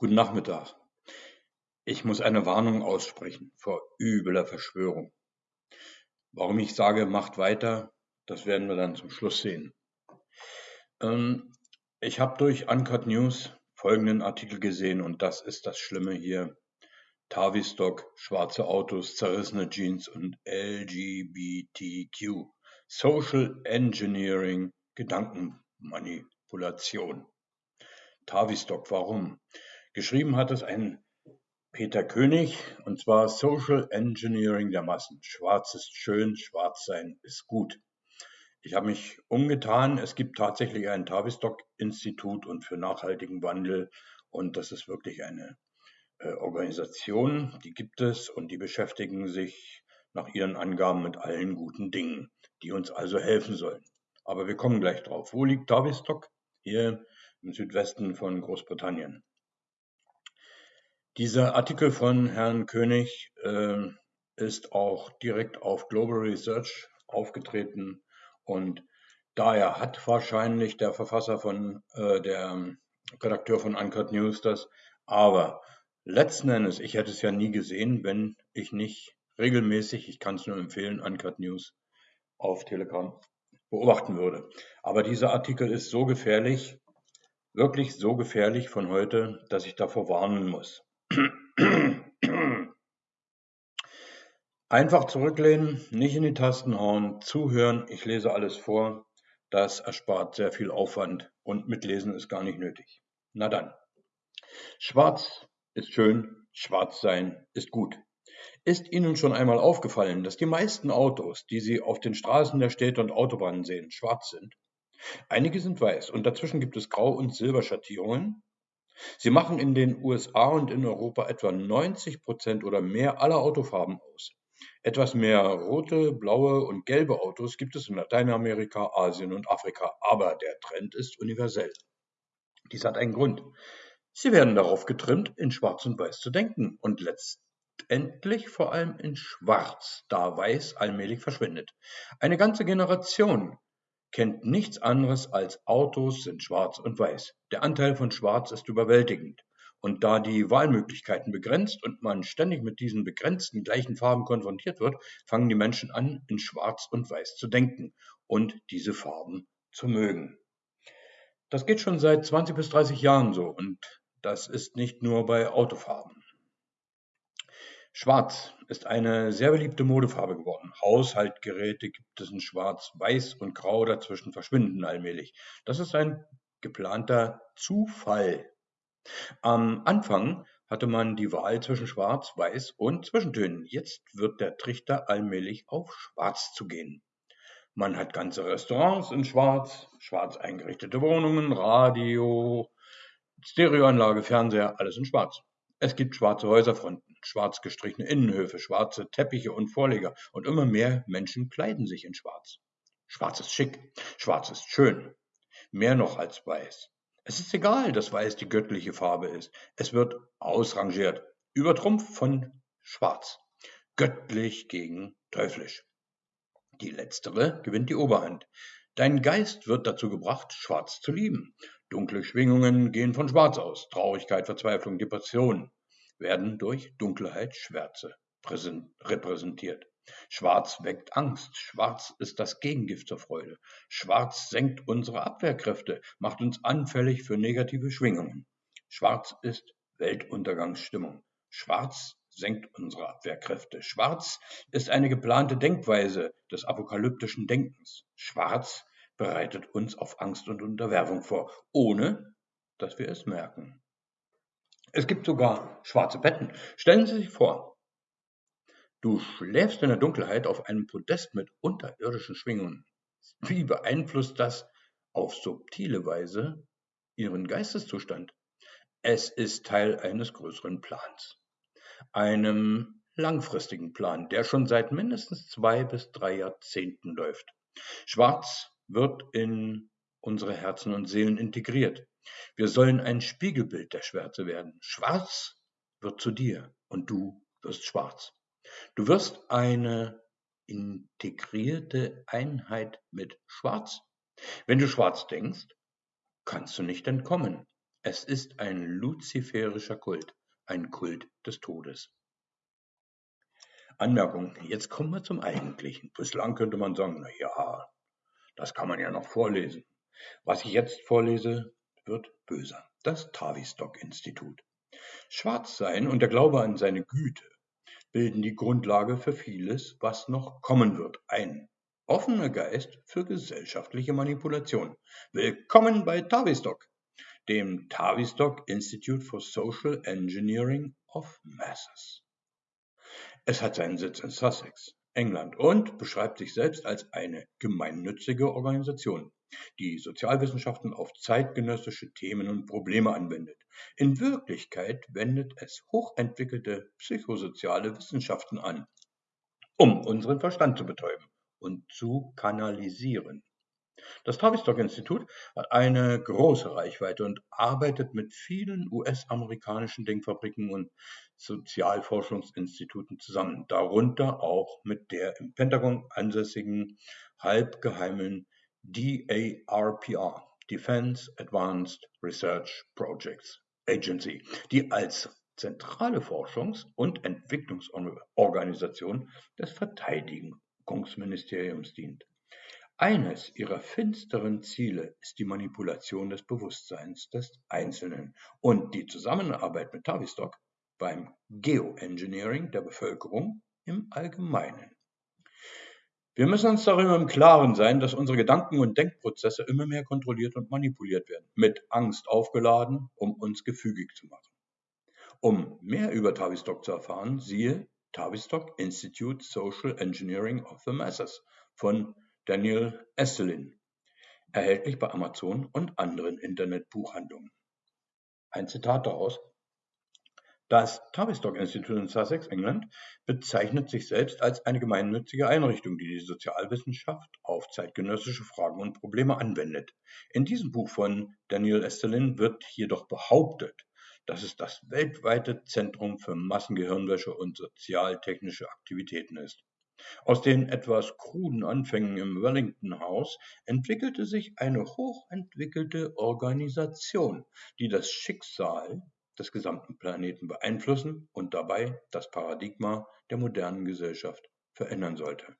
Guten Nachmittag. Ich muss eine Warnung aussprechen vor übler Verschwörung. Warum ich sage, macht weiter, das werden wir dann zum Schluss sehen. Ähm, ich habe durch Uncut News folgenden Artikel gesehen und das ist das Schlimme hier. Tavistock, schwarze Autos, zerrissene Jeans und LGBTQ. Social Engineering, Gedankenmanipulation. Tavistock, warum? Geschrieben hat es ein Peter König, und zwar Social Engineering der Massen. Schwarz ist schön, schwarz sein ist gut. Ich habe mich umgetan. Es gibt tatsächlich ein Tavistock-Institut und für nachhaltigen Wandel. Und das ist wirklich eine äh, Organisation, die gibt es und die beschäftigen sich nach ihren Angaben mit allen guten Dingen, die uns also helfen sollen. Aber wir kommen gleich drauf. Wo liegt Tavistock? Hier im Südwesten von Großbritannien. Dieser Artikel von Herrn König äh, ist auch direkt auf Global Research aufgetreten und daher hat wahrscheinlich der Verfasser von, äh, der Redakteur von Uncut News das, aber letzten Endes, ich hätte es ja nie gesehen, wenn ich nicht regelmäßig, ich kann es nur empfehlen, Uncut News auf Telegram beobachten würde. Aber dieser Artikel ist so gefährlich, wirklich so gefährlich von heute, dass ich davor warnen muss. Einfach zurücklehnen, nicht in die Tasten hauen, zuhören, ich lese alles vor. Das erspart sehr viel Aufwand und mitlesen ist gar nicht nötig. Na dann. Schwarz ist schön, schwarz sein ist gut. Ist Ihnen schon einmal aufgefallen, dass die meisten Autos, die Sie auf den Straßen der Städte und Autobahnen sehen, schwarz sind? Einige sind weiß und dazwischen gibt es Grau- und Silberschattierungen. Sie machen in den USA und in Europa etwa 90 Prozent oder mehr aller Autofarben aus. Etwas mehr rote, blaue und gelbe Autos gibt es in Lateinamerika, Asien und Afrika, aber der Trend ist universell. Dies hat einen Grund. Sie werden darauf getrimmt, in Schwarz und Weiß zu denken und letztendlich vor allem in Schwarz, da Weiß allmählich verschwindet. Eine ganze Generation kennt nichts anderes als Autos sind schwarz und weiß. Der Anteil von Schwarz ist überwältigend. Und da die Wahlmöglichkeiten begrenzt und man ständig mit diesen begrenzten gleichen Farben konfrontiert wird, fangen die Menschen an, in Schwarz und Weiß zu denken und diese Farben zu mögen. Das geht schon seit 20 bis 30 Jahren so und das ist nicht nur bei Autofarben. Schwarz ist eine sehr beliebte Modefarbe geworden. Haushaltgeräte gibt es in Schwarz, Weiß und Grau dazwischen verschwinden allmählich. Das ist ein geplanter Zufall. Am Anfang hatte man die Wahl zwischen Schwarz, Weiß und Zwischentönen. Jetzt wird der Trichter allmählich auf Schwarz zu gehen. Man hat ganze Restaurants in Schwarz, schwarz eingerichtete Wohnungen, Radio, Stereoanlage, Fernseher, alles in Schwarz. Es gibt schwarze Häuserfronten, schwarz gestrichene Innenhöfe, schwarze Teppiche und Vorleger und immer mehr Menschen kleiden sich in Schwarz. Schwarz ist schick, Schwarz ist schön, mehr noch als Weiß. Es ist egal, dass Weiß die göttliche Farbe ist. Es wird ausrangiert, übertrumpft von Schwarz. Göttlich gegen teuflisch. Die letztere gewinnt die Oberhand. Dein Geist wird dazu gebracht, Schwarz zu lieben. Dunkle Schwingungen gehen von Schwarz aus. Traurigkeit, Verzweiflung, Depression werden durch Dunkelheit, Schwärze repräsentiert. Schwarz weckt Angst. Schwarz ist das Gegengift zur Freude. Schwarz senkt unsere Abwehrkräfte, macht uns anfällig für negative Schwingungen. Schwarz ist Weltuntergangsstimmung. Schwarz senkt unsere Abwehrkräfte. Schwarz ist eine geplante Denkweise des apokalyptischen Denkens. Schwarz bereitet uns auf Angst und Unterwerfung vor, ohne dass wir es merken. Es gibt sogar schwarze Betten. Stellen Sie sich vor, du schläfst in der Dunkelheit auf einem Podest mit unterirdischen Schwingungen. Wie beeinflusst das auf subtile Weise Ihren Geisteszustand? Es ist Teil eines größeren Plans, einem langfristigen Plan, der schon seit mindestens zwei bis drei Jahrzehnten läuft. Schwarz wird in unsere Herzen und Seelen integriert. Wir sollen ein Spiegelbild der Schwärze werden. Schwarz wird zu dir und du wirst schwarz. Du wirst eine integrierte Einheit mit Schwarz. Wenn du schwarz denkst, kannst du nicht entkommen. Es ist ein luziferischer Kult, ein Kult des Todes. Anmerkung, jetzt kommen wir zum Eigentlichen. Bislang könnte man sagen, na ja, das kann man ja noch vorlesen. Was ich jetzt vorlese, wird böser. Das Tavistock-Institut. Schwarzsein und der Glaube an seine Güte bilden die Grundlage für vieles, was noch kommen wird. Ein offener Geist für gesellschaftliche Manipulation. Willkommen bei Tavistock, dem Tavistock Institute for Social Engineering of Masses. Es hat seinen Sitz in Sussex, England und beschreibt sich selbst als eine gemeinnützige Organisation, die Sozialwissenschaften auf zeitgenössische Themen und Probleme anwendet. In Wirklichkeit wendet es hochentwickelte psychosoziale Wissenschaften an, um unseren Verstand zu betäuben und zu kanalisieren. Das Tavistock-Institut hat eine große Reichweite und arbeitet mit vielen US-amerikanischen Denkfabriken und Sozialforschungsinstituten zusammen, darunter auch mit der im Pentagon ansässigen halbgeheimen DARPR, Defense Advanced Research Projects Agency, die als zentrale Forschungs- und Entwicklungsorganisation des Verteidigungsministeriums dient. Eines ihrer finsteren Ziele ist die Manipulation des Bewusstseins des Einzelnen und die Zusammenarbeit mit Tavistock beim Geoengineering der Bevölkerung im Allgemeinen. Wir müssen uns darüber im Klaren sein, dass unsere Gedanken- und Denkprozesse immer mehr kontrolliert und manipuliert werden, mit Angst aufgeladen, um uns gefügig zu machen. Um mehr über Tavistock zu erfahren, siehe Tavistock Institute Social Engineering of the Masses von Daniel Esselin, erhältlich bei Amazon und anderen Internetbuchhandlungen. Ein Zitat daraus. Das Tavistock Institute in Sussex, England, bezeichnet sich selbst als eine gemeinnützige Einrichtung, die die Sozialwissenschaft auf zeitgenössische Fragen und Probleme anwendet. In diesem Buch von Daniel Estelin wird jedoch behauptet, dass es das weltweite Zentrum für Massengehirnwäsche und sozialtechnische Aktivitäten ist. Aus den etwas kruden Anfängen im Wellington House entwickelte sich eine hochentwickelte Organisation, die das Schicksal des gesamten Planeten beeinflussen und dabei das Paradigma der modernen Gesellschaft verändern sollte.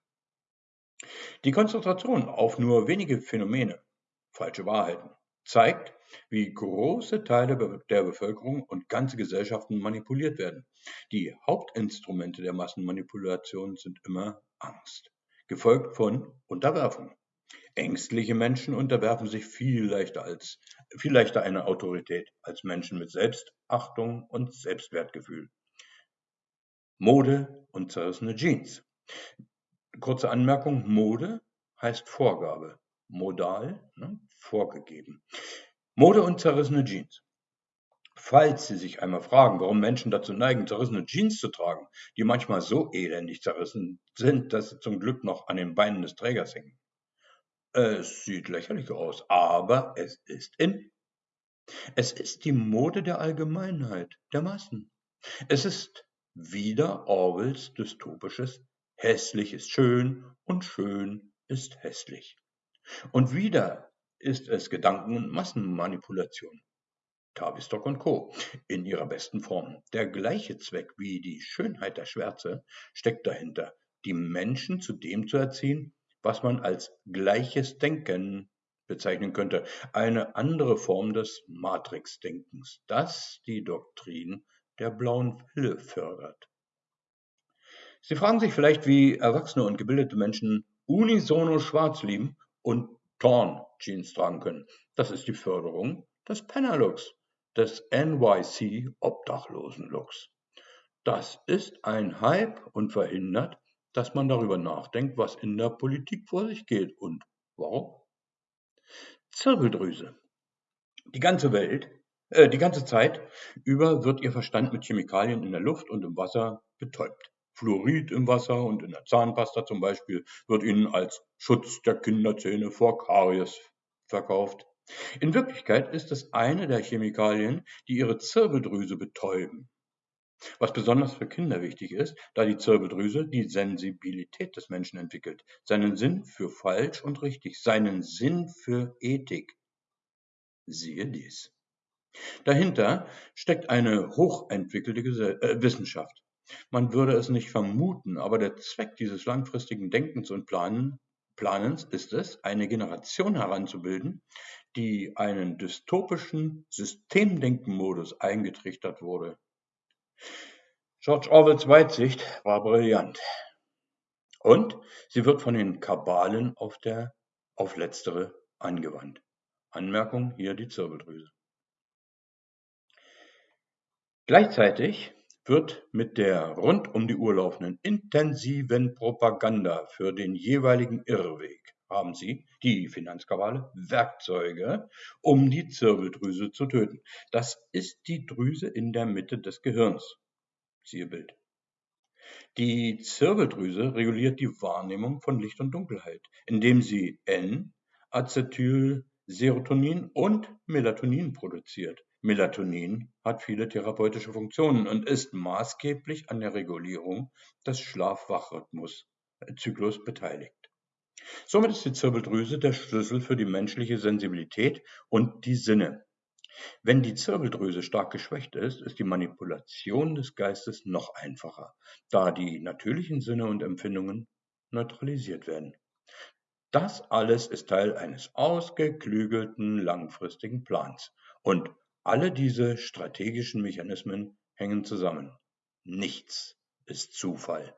Die Konzentration auf nur wenige Phänomene, falsche Wahrheiten, zeigt, wie große Teile der Bevölkerung und ganze Gesellschaften manipuliert werden. Die Hauptinstrumente der Massenmanipulation sind immer Angst, gefolgt von Unterwerfung. Ängstliche Menschen unterwerfen sich viel leichter als viel leichter einer Autorität als Menschen mit Selbstachtung und Selbstwertgefühl. Mode und zerrissene Jeans. Kurze Anmerkung, Mode heißt Vorgabe, modal, ne, vorgegeben. Mode und zerrissene Jeans. Falls Sie sich einmal fragen, warum Menschen dazu neigen, zerrissene Jeans zu tragen, die manchmal so elendig zerrissen sind, dass sie zum Glück noch an den Beinen des Trägers hängen. Es sieht lächerlich aus, aber es ist in. Es ist die Mode der Allgemeinheit, der Massen. Es ist wieder Orwells dystopisches Hässlich ist schön und schön ist hässlich. Und wieder ist es Gedanken- und Massenmanipulation. Tavistock und Co. in ihrer besten Form. Der gleiche Zweck wie die Schönheit der Schwärze steckt dahinter, die Menschen zu dem zu erziehen, was man als gleiches Denken bezeichnen könnte, eine andere Form des Matrix-Denkens, das die Doktrin der blauen Pille fördert. Sie fragen sich vielleicht, wie erwachsene und gebildete Menschen unisono schwarz lieben und Torn-Jeans tragen können. Das ist die Förderung des Penner-Looks, des NYC-Obdachlosen-Looks. Das ist ein Hype und verhindert, dass man darüber nachdenkt, was in der Politik vor sich geht und warum. Zirbeldrüse. Die ganze Welt, äh, die ganze Zeit über wird ihr Verstand mit Chemikalien in der Luft und im Wasser betäubt. Fluorid im Wasser und in der Zahnpasta zum Beispiel wird ihnen als Schutz der Kinderzähne vor Karies verkauft. In Wirklichkeit ist es eine der Chemikalien, die ihre Zirbeldrüse betäuben. Was besonders für Kinder wichtig ist, da die Zirbeldrüse die Sensibilität des Menschen entwickelt, seinen Sinn für falsch und richtig, seinen Sinn für Ethik. Siehe dies. Dahinter steckt eine hochentwickelte äh, Wissenschaft. Man würde es nicht vermuten, aber der Zweck dieses langfristigen Denkens und Planens ist es, eine Generation heranzubilden, die einen dystopischen Systemdenkenmodus eingetrichtert wurde. George Orwells Weitsicht war brillant. Und sie wird von den Kabalen auf, der, auf letztere angewandt. Anmerkung hier die Zirbeldrüse. Gleichzeitig wird mit der rund um die Uhr laufenden intensiven Propaganda für den jeweiligen Irrweg haben Sie, die Finanzkabale, Werkzeuge, um die Zirbeldrüse zu töten. Das ist die Drüse in der Mitte des Gehirns. Siehe Bild. Die Zirbeldrüse reguliert die Wahrnehmung von Licht und Dunkelheit, indem sie N, Acetylserotonin und Melatonin produziert. Melatonin hat viele therapeutische Funktionen und ist maßgeblich an der Regulierung des Schlaf-Wach-Rhythmus-Zyklus beteiligt. Somit ist die Zirbeldrüse der Schlüssel für die menschliche Sensibilität und die Sinne. Wenn die Zirbeldrüse stark geschwächt ist, ist die Manipulation des Geistes noch einfacher, da die natürlichen Sinne und Empfindungen neutralisiert werden. Das alles ist Teil eines ausgeklügelten langfristigen Plans und alle diese strategischen Mechanismen hängen zusammen. Nichts ist Zufall.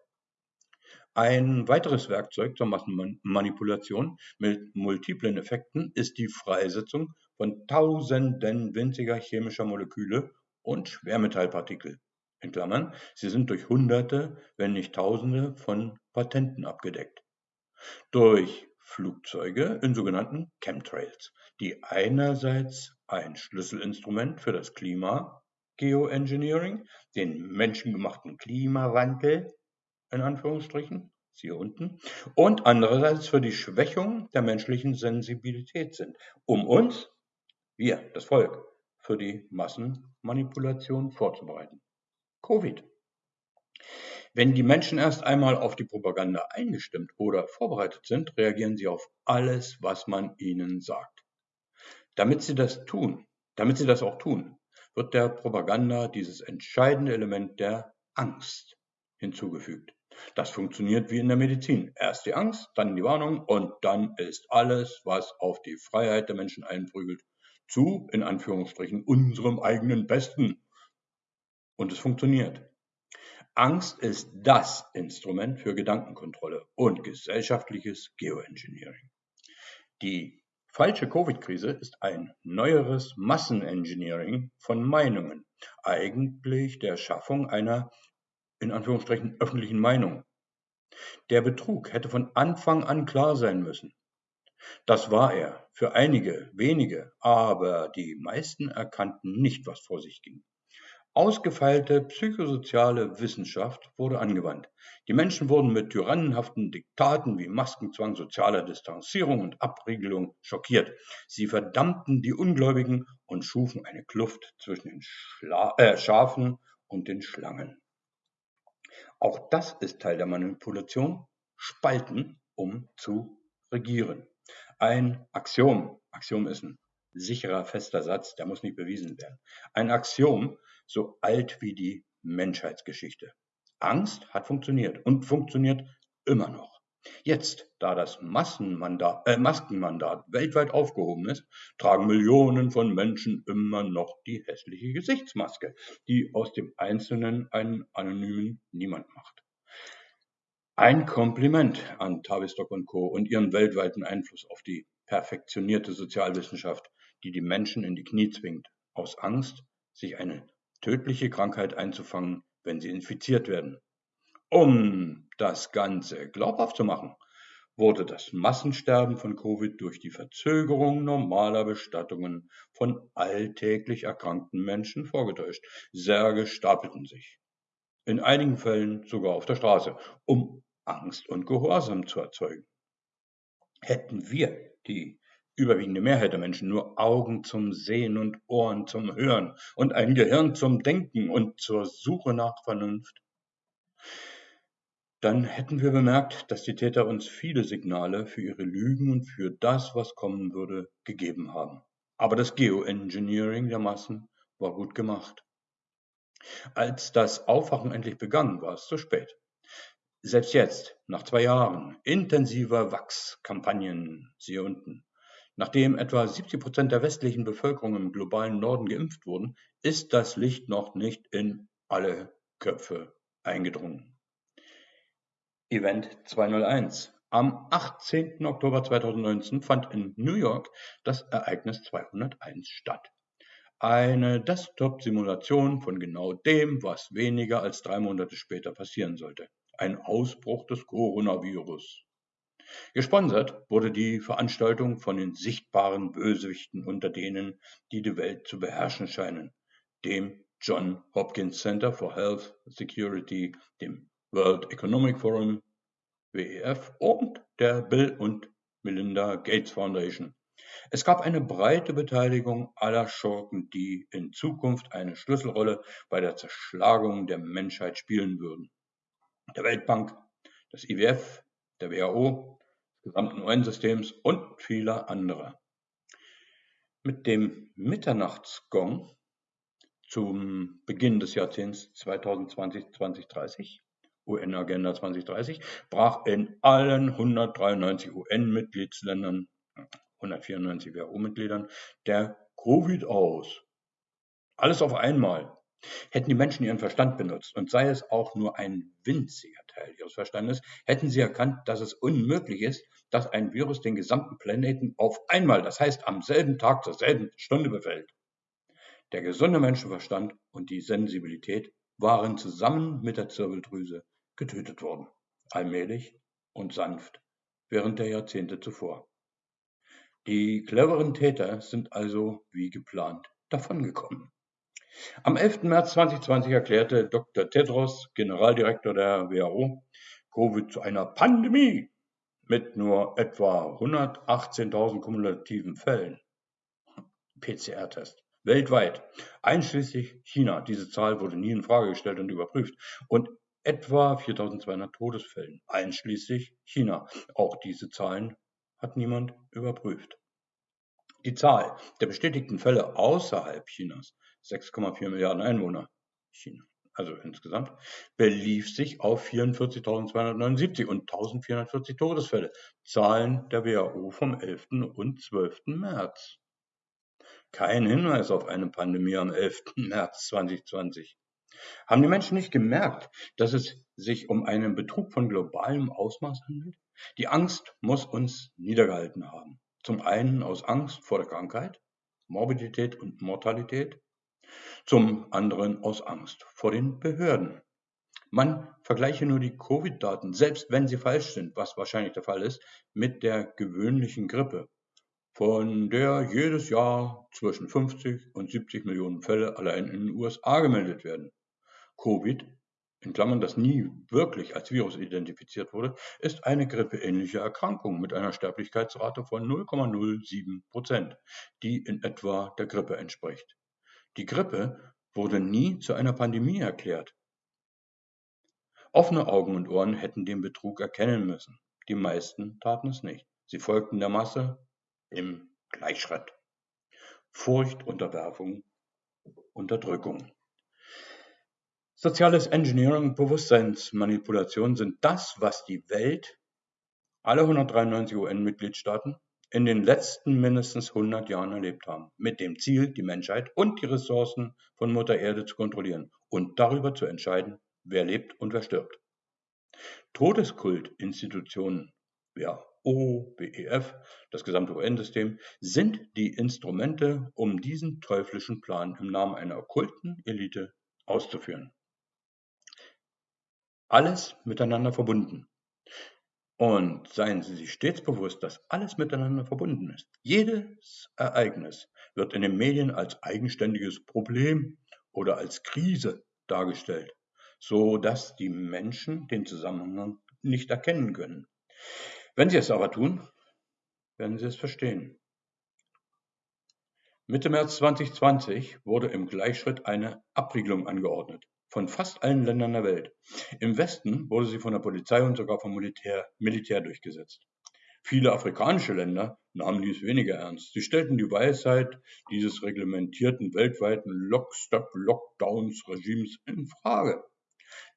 Ein weiteres Werkzeug zur Massenmanipulation mit multiplen Effekten ist die Freisetzung von Tausenden winziger chemischer Moleküle und Schwermetallpartikel in Klammern, sie sind durch Hunderte, wenn nicht Tausende von Patenten abgedeckt. Durch Flugzeuge in sogenannten Chemtrails, die einerseits ein Schlüsselinstrument für das Klima Geoengineering, den menschengemachten Klimawandel in Anführungsstrichen, siehe unten, und andererseits für die Schwächung der menschlichen Sensibilität sind, um uns, wir, das Volk, für die Massenmanipulation vorzubereiten. Covid. Wenn die Menschen erst einmal auf die Propaganda eingestimmt oder vorbereitet sind, reagieren sie auf alles, was man ihnen sagt. Damit sie das tun, damit sie das auch tun, wird der Propaganda dieses entscheidende Element der Angst hinzugefügt. Das funktioniert wie in der Medizin. Erst die Angst, dann die Warnung und dann ist alles, was auf die Freiheit der Menschen einprügelt, zu, in Anführungsstrichen, unserem eigenen Besten. Und es funktioniert. Angst ist das Instrument für Gedankenkontrolle und gesellschaftliches Geoengineering. Die falsche Covid-Krise ist ein neueres Massenengineering von Meinungen, eigentlich der Schaffung einer in Anführungsstrichen öffentlichen Meinung. Der Betrug hätte von Anfang an klar sein müssen. Das war er für einige wenige, aber die meisten erkannten nicht, was vor sich ging. Ausgefeilte psychosoziale Wissenschaft wurde angewandt. Die Menschen wurden mit tyrannenhaften Diktaten wie Maskenzwang, sozialer Distanzierung und Abriegelung schockiert. Sie verdammten die Ungläubigen und schufen eine Kluft zwischen den Schla äh, Schafen und den Schlangen. Auch das ist Teil der Manipulation, spalten, um zu regieren. Ein Axiom, Axiom ist ein sicherer, fester Satz, der muss nicht bewiesen werden. Ein Axiom, so alt wie die Menschheitsgeschichte. Angst hat funktioniert und funktioniert immer noch. Jetzt, da das Massenmandat, äh, Maskenmandat weltweit aufgehoben ist, tragen Millionen von Menschen immer noch die hässliche Gesichtsmaske, die aus dem Einzelnen einen anonymen Niemand macht. Ein Kompliment an Tavistock und Co. und ihren weltweiten Einfluss auf die perfektionierte Sozialwissenschaft, die die Menschen in die Knie zwingt, aus Angst, sich eine tödliche Krankheit einzufangen, wenn sie infiziert werden. Um das Ganze glaubhaft zu machen, wurde das Massensterben von Covid durch die Verzögerung normaler Bestattungen von alltäglich erkrankten Menschen vorgetäuscht. Särge stapelten sich. In einigen Fällen sogar auf der Straße, um Angst und Gehorsam zu erzeugen. Hätten wir, die überwiegende Mehrheit der Menschen, nur Augen zum Sehen und Ohren zum Hören und ein Gehirn zum Denken und zur Suche nach Vernunft, dann hätten wir bemerkt, dass die Täter uns viele Signale für ihre Lügen und für das, was kommen würde, gegeben haben. Aber das Geoengineering der Massen war gut gemacht. Als das Aufwachen endlich begann, war es zu spät. Selbst jetzt, nach zwei Jahren intensiver Wachskampagnen, siehe unten, nachdem etwa 70 Prozent der westlichen Bevölkerung im globalen Norden geimpft wurden, ist das Licht noch nicht in alle Köpfe eingedrungen. Event 201. Am 18. Oktober 2019 fand in New York das Ereignis 201 statt. Eine Desktop-Simulation von genau dem, was weniger als drei Monate später passieren sollte. Ein Ausbruch des Coronavirus. Gesponsert wurde die Veranstaltung von den sichtbaren Bösewichten unter denen, die die Welt zu beherrschen scheinen, dem John Hopkins Center for Health Security, dem World Economic Forum, WEF und der Bill und Melinda Gates Foundation. Es gab eine breite Beteiligung aller Schurken, die in Zukunft eine Schlüsselrolle bei der Zerschlagung der Menschheit spielen würden. Der Weltbank, des IWF, der WHO, gesamten UN-Systems und vieler anderer. Mit dem Mitternachtsgong zum Beginn des Jahrzehnts 2020-2030, UN-Agenda 2030, brach in allen 193 UN-Mitgliedsländern 194 WHO-Mitgliedern, der Covid aus. Alles auf einmal. Hätten die Menschen ihren Verstand benutzt und sei es auch nur ein winziger Teil ihres Verstandes, hätten sie erkannt, dass es unmöglich ist, dass ein Virus den gesamten Planeten auf einmal, das heißt am selben Tag zur selben Stunde befällt. Der gesunde Menschenverstand und die Sensibilität waren zusammen mit der Zirbeldrüse getötet worden, allmählich und sanft, während der Jahrzehnte zuvor. Die cleveren Täter sind also wie geplant davongekommen. Am 11. März 2020 erklärte Dr. Tedros, Generaldirektor der WHO, Covid zu einer Pandemie mit nur etwa 118.000 kumulativen Fällen. PCR-Test. Weltweit, einschließlich China. Diese Zahl wurde nie in Frage gestellt und überprüft. Und etwa 4.200 Todesfällen, einschließlich China. Auch diese Zahlen hat niemand überprüft. Die Zahl der bestätigten Fälle außerhalb Chinas, 6,4 Milliarden Einwohner, China, also insgesamt, belief sich auf 44.279 und 1.440 Todesfälle, Zahlen der WHO vom 11. und 12. März. Kein Hinweis auf eine Pandemie am 11. März 2020. Haben die Menschen nicht gemerkt, dass es sich um einen Betrug von globalem Ausmaß handelt? Die Angst muss uns niedergehalten haben. Zum einen aus Angst vor der Krankheit, Morbidität und Mortalität, zum anderen aus Angst vor den Behörden. Man vergleiche nur die Covid-Daten, selbst wenn sie falsch sind, was wahrscheinlich der Fall ist, mit der gewöhnlichen Grippe, von der jedes Jahr zwischen 50 und 70 Millionen Fälle allein in den USA gemeldet werden. Covid in Klammern, das nie wirklich als Virus identifiziert wurde, ist eine grippeähnliche Erkrankung mit einer Sterblichkeitsrate von 0,07 Prozent, die in etwa der Grippe entspricht. Die Grippe wurde nie zu einer Pandemie erklärt. Offene Augen und Ohren hätten den Betrug erkennen müssen. Die meisten taten es nicht. Sie folgten der Masse im Gleichschritt. Furcht, Unterwerfung, Unterdrückung. Soziales Engineering Bewusstseinsmanipulation sind das, was die Welt, alle 193 UN-Mitgliedstaaten, in den letzten mindestens 100 Jahren erlebt haben, mit dem Ziel, die Menschheit und die Ressourcen von Mutter Erde zu kontrollieren und darüber zu entscheiden, wer lebt und wer stirbt. Todeskultinstitutionen, WHO, WEF, das gesamte UN-System, sind die Instrumente, um diesen teuflischen Plan im Namen einer okkulten Elite auszuführen alles miteinander verbunden. Und seien Sie sich stets bewusst, dass alles miteinander verbunden ist. Jedes Ereignis wird in den Medien als eigenständiges Problem oder als Krise dargestellt, so dass die Menschen den Zusammenhang nicht erkennen können. Wenn sie es aber tun, werden sie es verstehen. Mitte März 2020 wurde im Gleichschritt eine Abriegelung angeordnet von fast allen Ländern der Welt. Im Westen wurde sie von der Polizei und sogar vom Militär, Militär durchgesetzt. Viele afrikanische Länder nahmen dies weniger ernst. Sie stellten die Weisheit dieses reglementierten weltweiten Lock-Stop-Lockdowns-Regimes in Frage.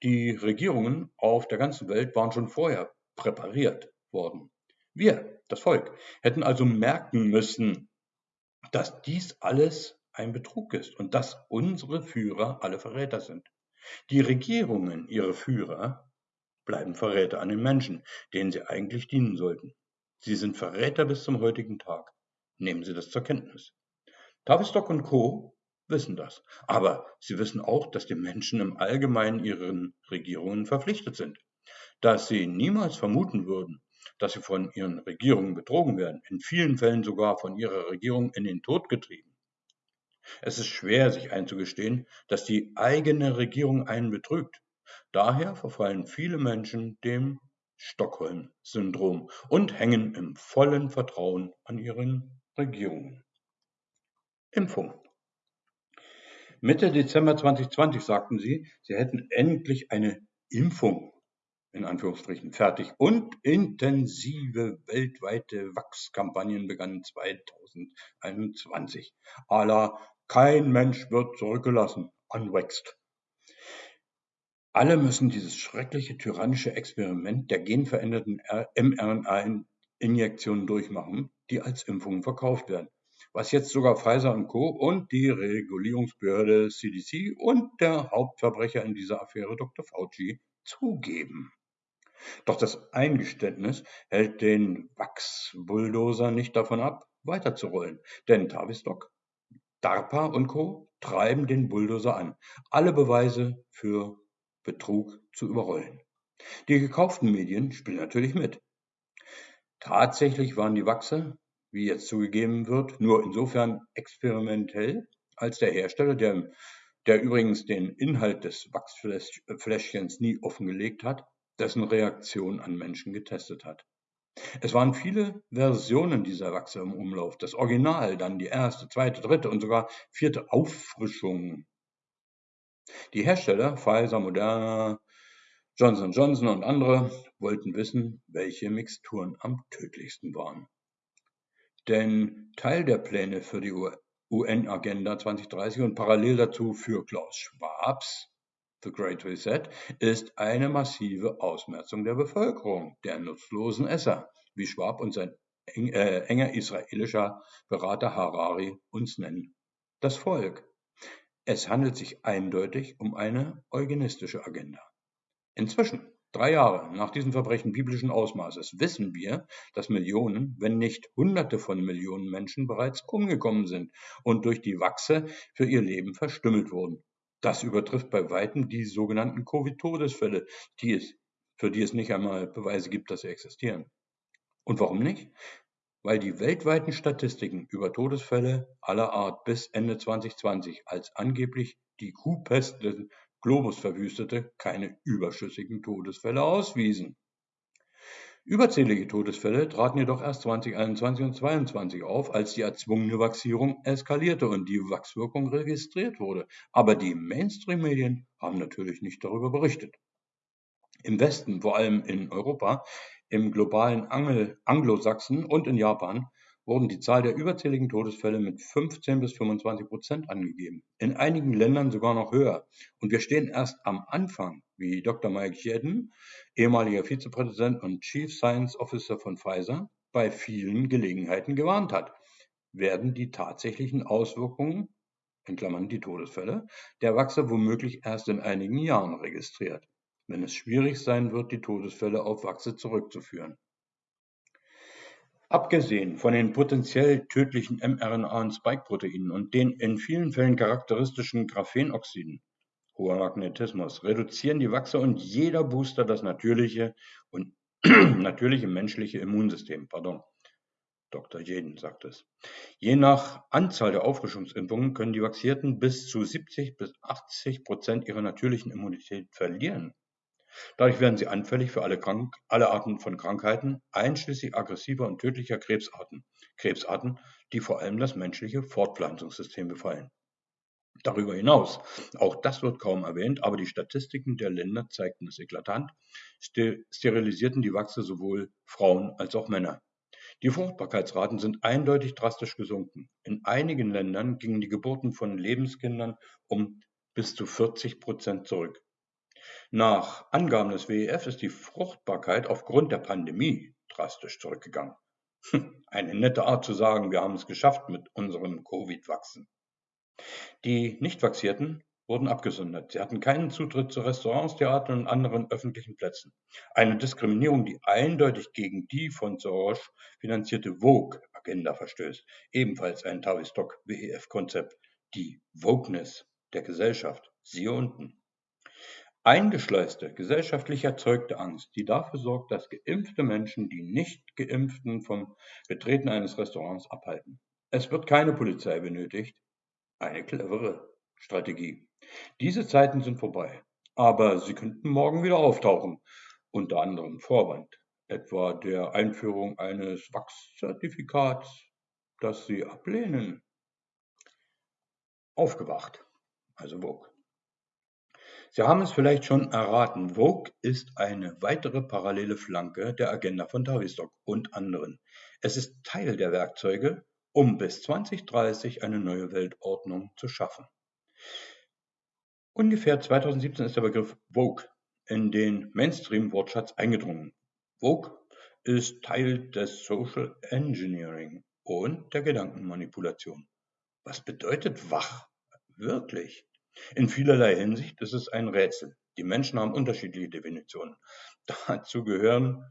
Die Regierungen auf der ganzen Welt waren schon vorher präpariert worden. Wir, das Volk, hätten also merken müssen, dass dies alles ein Betrug ist und dass unsere Führer alle Verräter sind. Die Regierungen, ihre Führer, bleiben Verräter an den Menschen, denen sie eigentlich dienen sollten. Sie sind Verräter bis zum heutigen Tag. Nehmen Sie das zur Kenntnis. Tavistock und Co. wissen das. Aber sie wissen auch, dass die Menschen im Allgemeinen ihren Regierungen verpflichtet sind. Dass sie niemals vermuten würden, dass sie von ihren Regierungen betrogen werden, in vielen Fällen sogar von ihrer Regierung in den Tod getrieben. Es ist schwer, sich einzugestehen, dass die eigene Regierung einen betrügt. Daher verfallen viele Menschen dem Stockholm-Syndrom und hängen im vollen Vertrauen an ihren Regierungen. Impfung. Mitte Dezember 2020 sagten sie, sie hätten endlich eine Impfung in Anführungsstrichen fertig und intensive weltweite Wachskampagnen begannen 2021. Allah, kein Mensch wird zurückgelassen, anwächst. Alle müssen dieses schreckliche tyrannische Experiment der genveränderten mRNA-Injektionen durchmachen, die als Impfungen verkauft werden. Was jetzt sogar Pfizer und Co. und die Regulierungsbehörde CDC und der Hauptverbrecher in dieser Affäre Dr. Fauci zugeben. Doch das Eingeständnis hält den Wachs-Bulldozer nicht davon ab, weiterzurollen. Denn Tavistock, DARPA und Co. treiben den Bulldozer an, alle Beweise für Betrug zu überrollen. Die gekauften Medien spielen natürlich mit. Tatsächlich waren die Wachse, wie jetzt zugegeben wird, nur insofern experimentell, als der Hersteller, der, der übrigens den Inhalt des Wachsfläschchens nie offengelegt hat, dessen Reaktion an Menschen getestet hat. Es waren viele Versionen dieser Wachse im Umlauf. Das Original, dann die erste, zweite, dritte und sogar vierte Auffrischung die Hersteller Pfizer, Moderna, Johnson Johnson und andere wollten wissen, welche Mixturen am tödlichsten waren. Denn Teil der Pläne für die UN-Agenda 2030 und parallel dazu für Klaus Schwabs The Great Reset ist eine massive Ausmerzung der Bevölkerung, der nutzlosen Esser, wie Schwab und sein eng, äh, enger israelischer Berater Harari uns nennen. Das Volk. Es handelt sich eindeutig um eine eugenistische Agenda. Inzwischen, drei Jahre nach diesem Verbrechen biblischen Ausmaßes, wissen wir, dass Millionen, wenn nicht Hunderte von Millionen Menschen bereits umgekommen sind und durch die Wachse für ihr Leben verstümmelt wurden. Das übertrifft bei weitem die sogenannten Covid-Todesfälle, die es, für die es nicht einmal Beweise gibt, dass sie existieren. Und warum nicht? weil die weltweiten Statistiken über Todesfälle aller Art bis Ende 2020 als angeblich die Kuhpest des Globus verwüstete keine überschüssigen Todesfälle auswiesen. Überzählige Todesfälle traten jedoch erst 2021 und 2022 auf, als die erzwungene Vaccinierung eskalierte und die Wachswirkung registriert wurde. Aber die Mainstream-Medien haben natürlich nicht darüber berichtet. Im Westen, vor allem in Europa, im globalen Anglo-Sachsen und in Japan wurden die Zahl der überzähligen Todesfälle mit 15 bis 25 Prozent angegeben, in einigen Ländern sogar noch höher. Und wir stehen erst am Anfang, wie Dr. Mike Jeden, ehemaliger Vizepräsident und Chief Science Officer von Pfizer, bei vielen Gelegenheiten gewarnt hat, werden die tatsächlichen Auswirkungen, in Klammern die Todesfälle, der Wachse womöglich erst in einigen Jahren registriert wenn es schwierig sein wird, die Todesfälle auf Wachse zurückzuführen. Abgesehen von den potenziell tödlichen mRNA- und Spike-Proteinen und den in vielen Fällen charakteristischen Graphenoxiden, hoher Magnetismus, reduzieren die Wachse und jeder Booster das natürliche und natürliche menschliche Immunsystem. Pardon. Dr. Jeden sagt es. Je nach Anzahl der Auffrischungsimpfungen können die Vaxierten bis zu 70 bis 80 Prozent ihrer natürlichen Immunität verlieren. Dadurch werden sie anfällig für alle, Krank alle Arten von Krankheiten, einschließlich aggressiver und tödlicher Krebsarten, Krebsarten, die vor allem das menschliche Fortpflanzungssystem befallen. Darüber hinaus, auch das wird kaum erwähnt, aber die Statistiken der Länder zeigten es eklatant, sterilisierten die Wachse sowohl Frauen als auch Männer. Die Fruchtbarkeitsraten sind eindeutig drastisch gesunken. In einigen Ländern gingen die Geburten von Lebenskindern um bis zu 40 Prozent zurück. Nach Angaben des WEF ist die Fruchtbarkeit aufgrund der Pandemie drastisch zurückgegangen. Hm, eine nette Art zu sagen, wir haben es geschafft mit unserem Covid-Wachsen. Die Nicht-Vaxierten wurden abgesondert. Sie hatten keinen Zutritt zu Restaurants, Theatern und anderen öffentlichen Plätzen. Eine Diskriminierung, die eindeutig gegen die von Soros finanzierte Vogue-Agenda verstößt. Ebenfalls ein Tavistock-WEF-Konzept. Die Wokeness der Gesellschaft. Siehe unten. Eingeschleuste, gesellschaftlich erzeugte Angst, die dafür sorgt, dass geimpfte Menschen die Nicht-Geimpften vom Betreten eines Restaurants abhalten. Es wird keine Polizei benötigt. Eine clevere Strategie. Diese Zeiten sind vorbei, aber sie könnten morgen wieder auftauchen, unter anderem Vorwand, etwa der Einführung eines Wachszertifikats, das sie ablehnen. Aufgewacht, also Vogue. Sie haben es vielleicht schon erraten, Vogue ist eine weitere parallele Flanke der Agenda von Tavistock und anderen. Es ist Teil der Werkzeuge, um bis 2030 eine neue Weltordnung zu schaffen. Ungefähr 2017 ist der Begriff Vogue in den Mainstream-Wortschatz eingedrungen. Vogue ist Teil des Social Engineering und der Gedankenmanipulation. Was bedeutet wach? Wirklich? In vielerlei Hinsicht ist es ein Rätsel. Die Menschen haben unterschiedliche Definitionen. Dazu gehören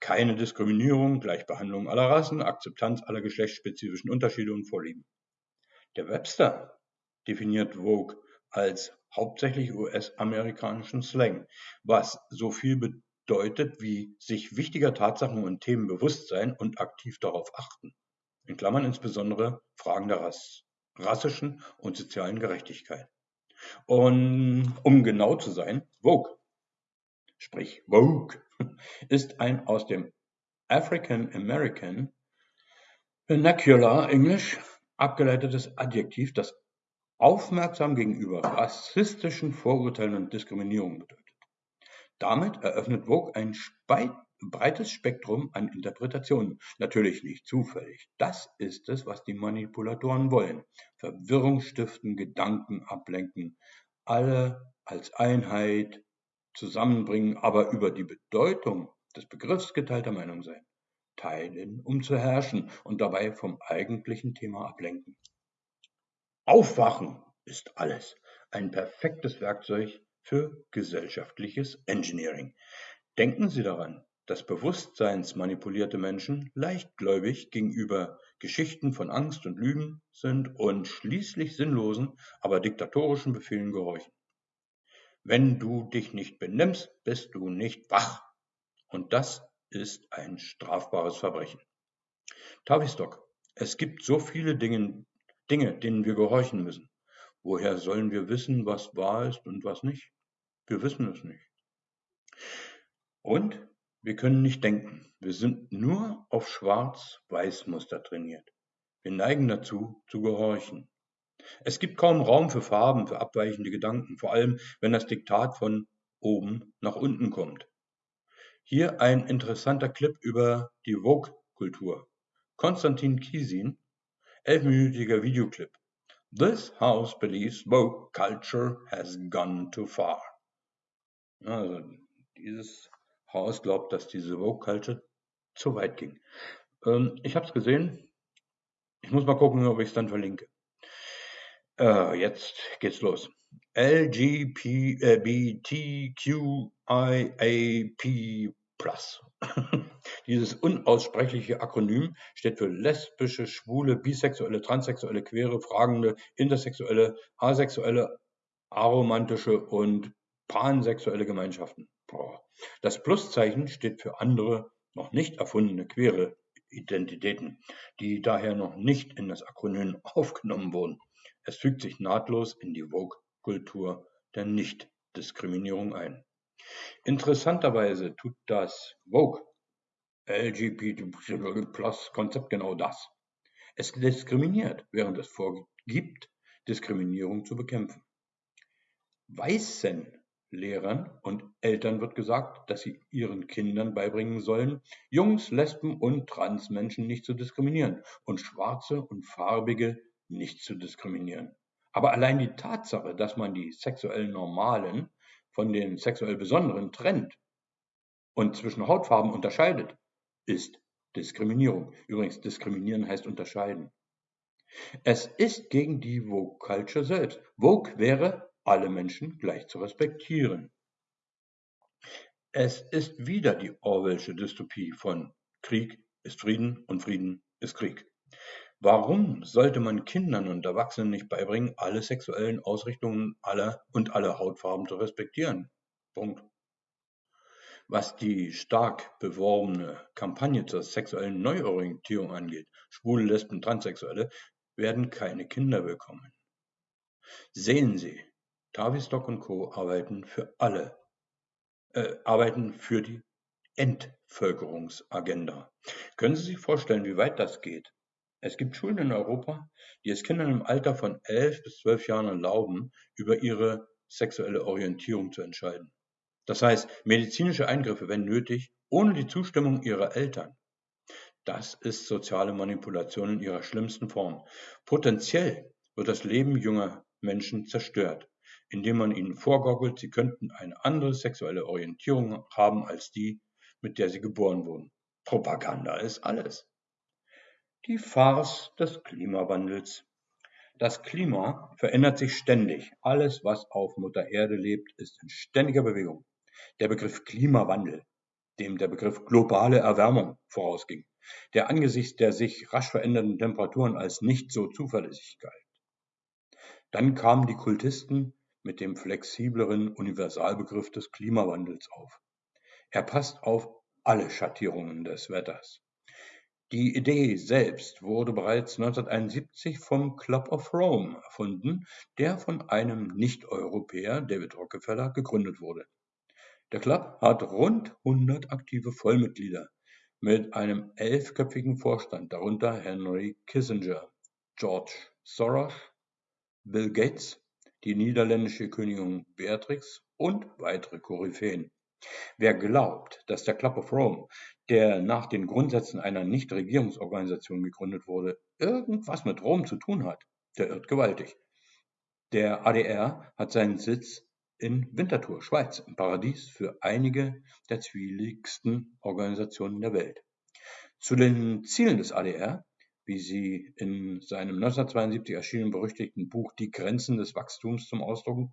keine Diskriminierung, Gleichbehandlung aller Rassen, Akzeptanz aller geschlechtsspezifischen Unterschiede und Vorlieben. Der Webster definiert Vogue als hauptsächlich US-amerikanischen Slang, was so viel bedeutet wie sich wichtiger Tatsachen und Themen bewusst sein und aktiv darauf achten. In Klammern insbesondere Fragen der Rass, rassischen und sozialen Gerechtigkeit. Und um genau zu sein, Vogue, sprich Vogue, ist ein aus dem African American Vernacular English abgeleitetes Adjektiv, das aufmerksam gegenüber rassistischen Vorurteilen und Diskriminierung bedeutet. Damit eröffnet Vogue ein breites Spektrum an Interpretationen. Natürlich nicht zufällig. Das ist es, was die Manipulatoren wollen. Verwirrung stiften, Gedanken ablenken, alle als Einheit zusammenbringen, aber über die Bedeutung des Begriffs geteilter Meinung sein. Teilen, um zu herrschen und dabei vom eigentlichen Thema ablenken. Aufwachen ist alles. Ein perfektes Werkzeug für gesellschaftliches Engineering. Denken Sie daran, dass bewusstseinsmanipulierte Menschen leichtgläubig gegenüber Geschichten von Angst und Lügen sind und schließlich sinnlosen, aber diktatorischen Befehlen gehorchen. Wenn du dich nicht benimmst, bist du nicht wach. Und das ist ein strafbares Verbrechen. Tavistock. Es gibt so viele Dinge, Dinge, denen wir gehorchen müssen. Woher sollen wir wissen, was wahr ist und was nicht? Wir wissen es nicht. Und wir können nicht denken. Wir sind nur auf Schwarz-Weiß-Muster trainiert. Wir neigen dazu, zu gehorchen. Es gibt kaum Raum für Farben, für abweichende Gedanken, vor allem wenn das Diktat von oben nach unten kommt. Hier ein interessanter Clip über die Vogue-Kultur. Konstantin Kiesin elfminütiger Videoclip. This house believes woke culture has gone too far. Also, dieses Haus glaubt, dass diese woke culture zu weit ging. Ähm, ich habe es gesehen. Ich muss mal gucken, ob ich es dann verlinke. Äh, jetzt geht's los. LGBTQIAP. Dieses unaussprechliche Akronym steht für lesbische, schwule, bisexuelle, transsexuelle, queere, fragende, intersexuelle, asexuelle, aromantische und pansexuelle Gemeinschaften. Das Pluszeichen steht für andere, noch nicht erfundene queere Identitäten, die daher noch nicht in das Akronym aufgenommen wurden. Es fügt sich nahtlos in die Vogue-Kultur der Nichtdiskriminierung ein. Interessanterweise tut das Vogue LGBT-Plus-Konzept genau das. Es diskriminiert, während es vorgibt, Diskriminierung zu bekämpfen. Weißen Lehrern und Eltern wird gesagt, dass sie ihren Kindern beibringen sollen, Jungs, Lesben und Transmenschen nicht zu diskriminieren und Schwarze und Farbige nicht zu diskriminieren. Aber allein die Tatsache, dass man die sexuell Normalen von den sexuell Besonderen trennt und zwischen Hautfarben unterscheidet, ist Diskriminierung. Übrigens, diskriminieren heißt unterscheiden. Es ist gegen die Vogue Culture selbst. Vogue wäre, alle Menschen gleich zu respektieren. Es ist wieder die Orwellsche Dystopie von Krieg ist Frieden und Frieden ist Krieg. Warum sollte man Kindern und Erwachsenen nicht beibringen, alle sexuellen Ausrichtungen aller und alle Hautfarben zu respektieren? Punkt. Was die stark beworbene Kampagne zur sexuellen Neuorientierung angeht, Schwule, Lesben, Transsexuelle werden keine Kinder bekommen. Sehen Sie, Tavistock und Co. arbeiten für alle, äh, arbeiten für die Entvölkerungsagenda. Können Sie sich vorstellen, wie weit das geht? Es gibt Schulen in Europa, die es Kindern im Alter von elf bis zwölf Jahren erlauben, über ihre sexuelle Orientierung zu entscheiden. Das heißt, medizinische Eingriffe, wenn nötig, ohne die Zustimmung ihrer Eltern. Das ist soziale Manipulation in ihrer schlimmsten Form. Potenziell wird das Leben junger Menschen zerstört, indem man ihnen vorgaukelt, sie könnten eine andere sexuelle Orientierung haben als die, mit der sie geboren wurden. Propaganda ist alles. Die Farce des Klimawandels. Das Klima verändert sich ständig. Alles, was auf Mutter Erde lebt, ist in ständiger Bewegung. Der Begriff Klimawandel, dem der Begriff globale Erwärmung vorausging, der angesichts der sich rasch verändernden Temperaturen als nicht so zuverlässig galt. Dann kamen die Kultisten mit dem flexibleren Universalbegriff des Klimawandels auf. Er passt auf alle Schattierungen des Wetters. Die Idee selbst wurde bereits 1971 vom Club of Rome erfunden, der von einem Nicht-Europäer, David Rockefeller, gegründet wurde. Der Club hat rund 100 aktive Vollmitglieder mit einem elfköpfigen Vorstand, darunter Henry Kissinger, George Soros, Bill Gates, die niederländische Königin Beatrix und weitere Koryphäen. Wer glaubt, dass der Club of Rome, der nach den Grundsätzen einer Nichtregierungsorganisation gegründet wurde, irgendwas mit Rom zu tun hat, der irrt gewaltig. Der ADR hat seinen Sitz in Winterthur, Schweiz, im Paradies für einige der zwielichtigsten Organisationen der Welt. Zu den Zielen des ADR, wie sie in seinem 1972 erschienenen berüchtigten Buch Die Grenzen des Wachstums zum Ausdruck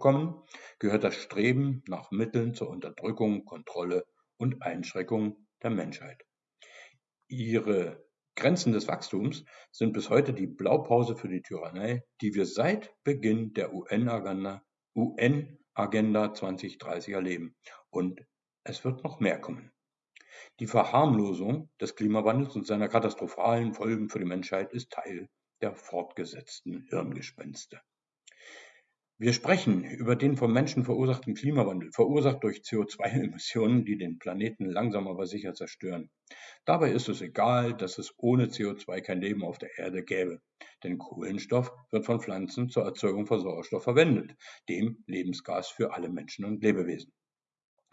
kommen, gehört das Streben nach Mitteln zur Unterdrückung, Kontrolle und Einschränkung der Menschheit. Ihre Grenzen des Wachstums sind bis heute die Blaupause für die Tyrannei, die wir seit Beginn der UN-Agenda UN-Agenda 2030 erleben. Und es wird noch mehr kommen. Die Verharmlosung des Klimawandels und seiner katastrophalen Folgen für die Menschheit ist Teil der fortgesetzten Hirngespenste. Wir sprechen über den vom Menschen verursachten Klimawandel, verursacht durch CO2-Emissionen, die den Planeten langsam aber sicher zerstören. Dabei ist es egal, dass es ohne CO2 kein Leben auf der Erde gäbe, denn Kohlenstoff wird von Pflanzen zur Erzeugung von Sauerstoff verwendet, dem Lebensgas für alle Menschen und Lebewesen.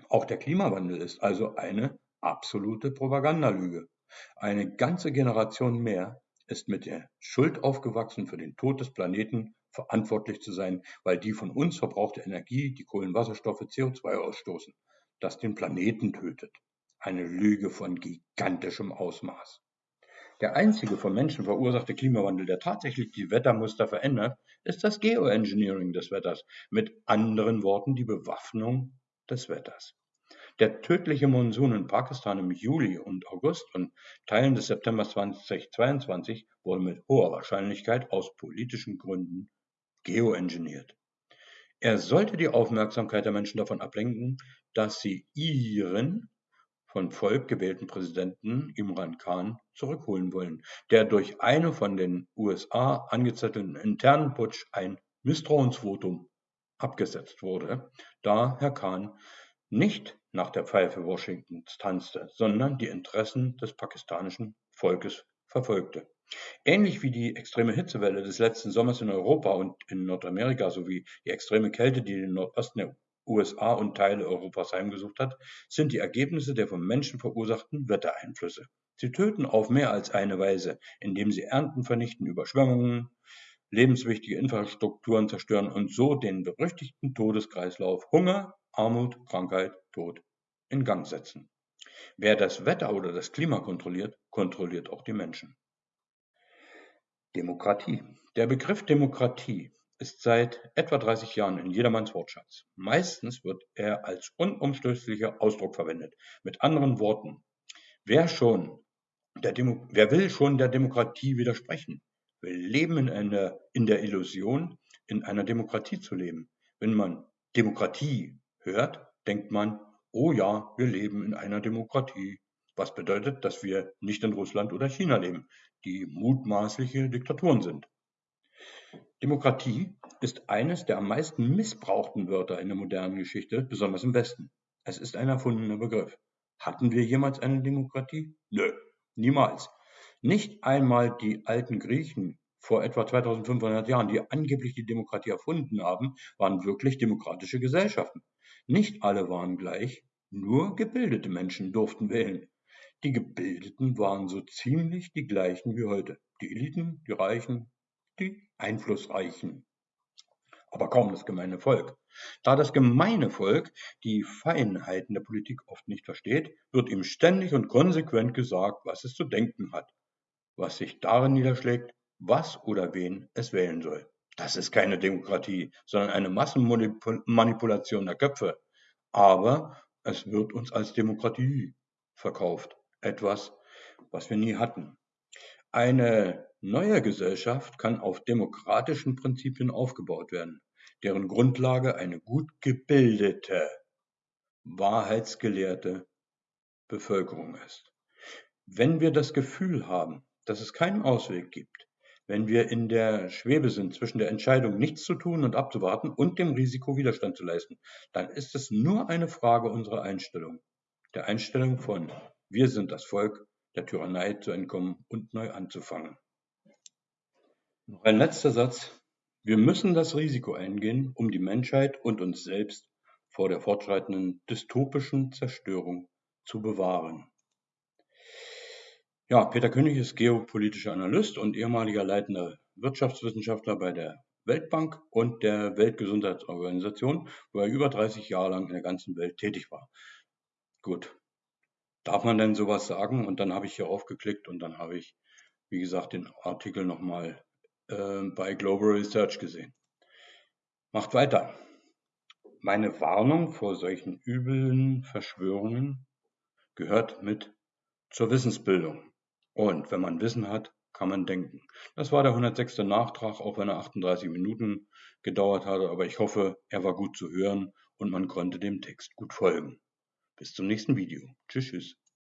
Auch der Klimawandel ist also eine absolute Propagandalüge. Eine ganze Generation mehr ist mit der Schuld aufgewachsen für den Tod des Planeten verantwortlich zu sein, weil die von uns verbrauchte Energie, die Kohlenwasserstoffe, CO2 ausstoßen, das den Planeten tötet. Eine Lüge von gigantischem Ausmaß. Der einzige vom Menschen verursachte Klimawandel, der tatsächlich die Wettermuster verändert, ist das Geoengineering des Wetters, mit anderen Worten die Bewaffnung des Wetters. Der tödliche Monsun in Pakistan im Juli und August und Teilen des September 2022 wurde mit hoher Wahrscheinlichkeit aus politischen Gründen geoengineert. Er sollte die Aufmerksamkeit der Menschen davon ablenken, dass sie ihren von Volk gewählten Präsidenten Imran Khan zurückholen wollen, der durch eine von den USA angezettelten internen Putsch ein Misstrauensvotum abgesetzt wurde, da Herr Khan nicht nach der Pfeife Washingtons tanzte, sondern die Interessen des pakistanischen Volkes verfolgte. Ähnlich wie die extreme Hitzewelle des letzten Sommers in Europa und in Nordamerika sowie die extreme Kälte, die den Nordosten der USA und Teile Europas heimgesucht hat, sind die Ergebnisse der vom Menschen verursachten Wettereinflüsse. Sie töten auf mehr als eine Weise, indem sie Ernten vernichten, Überschwemmungen, lebenswichtige Infrastrukturen zerstören und so den berüchtigten Todeskreislauf Hunger, Armut, Krankheit, Tod in Gang setzen. Wer das Wetter oder das Klima kontrolliert, kontrolliert auch die Menschen. Demokratie. Der Begriff Demokratie ist seit etwa 30 Jahren in jedermanns Wortschatz. Meistens wird er als unumstößlicher Ausdruck verwendet. Mit anderen Worten, wer schon wer will schon der Demokratie widersprechen? Wir leben in, einer, in der Illusion, in einer Demokratie zu leben. Wenn man Demokratie hört, denkt man, oh ja, wir leben in einer Demokratie. Was bedeutet, dass wir nicht in Russland oder China leben, die mutmaßliche Diktaturen sind. Demokratie ist eines der am meisten missbrauchten Wörter in der modernen Geschichte, besonders im Westen. Es ist ein erfundener Begriff. Hatten wir jemals eine Demokratie? Nö, niemals. Nicht einmal die alten Griechen vor etwa 2500 Jahren, die angeblich die Demokratie erfunden haben, waren wirklich demokratische Gesellschaften. Nicht alle waren gleich, nur gebildete Menschen durften wählen. Die Gebildeten waren so ziemlich die gleichen wie heute. Die Eliten, die Reichen, die Einflussreichen. Aber kaum das gemeine Volk. Da das gemeine Volk die Feinheiten der Politik oft nicht versteht, wird ihm ständig und konsequent gesagt, was es zu denken hat, was sich darin niederschlägt, was oder wen es wählen soll. Das ist keine Demokratie, sondern eine Massenmanipulation der Köpfe. Aber es wird uns als Demokratie verkauft. Etwas, was wir nie hatten. Eine neue Gesellschaft kann auf demokratischen Prinzipien aufgebaut werden, deren Grundlage eine gut gebildete, wahrheitsgelehrte Bevölkerung ist. Wenn wir das Gefühl haben, dass es keinen Ausweg gibt, wenn wir in der Schwebe sind zwischen der Entscheidung, nichts zu tun und abzuwarten und dem Risiko, Widerstand zu leisten, dann ist es nur eine Frage unserer Einstellung. Der Einstellung von wir sind das Volk, der Tyrannei zu entkommen und neu anzufangen. Noch ein letzter Satz. Wir müssen das Risiko eingehen, um die Menschheit und uns selbst vor der fortschreitenden dystopischen Zerstörung zu bewahren. Ja, Peter König ist geopolitischer Analyst und ehemaliger leitender Wirtschaftswissenschaftler bei der Weltbank und der Weltgesundheitsorganisation, wo er über 30 Jahre lang in der ganzen Welt tätig war. Gut, Darf man denn sowas sagen? Und dann habe ich hier aufgeklickt und dann habe ich, wie gesagt, den Artikel nochmal äh, bei Global Research gesehen. Macht weiter. Meine Warnung vor solchen üblen Verschwörungen gehört mit zur Wissensbildung. Und wenn man Wissen hat, kann man denken. Das war der 106. Nachtrag, auch wenn er 38 Minuten gedauert hatte, aber ich hoffe, er war gut zu hören und man konnte dem Text gut folgen. Bis zum nächsten Video. Tschüss, tschüss.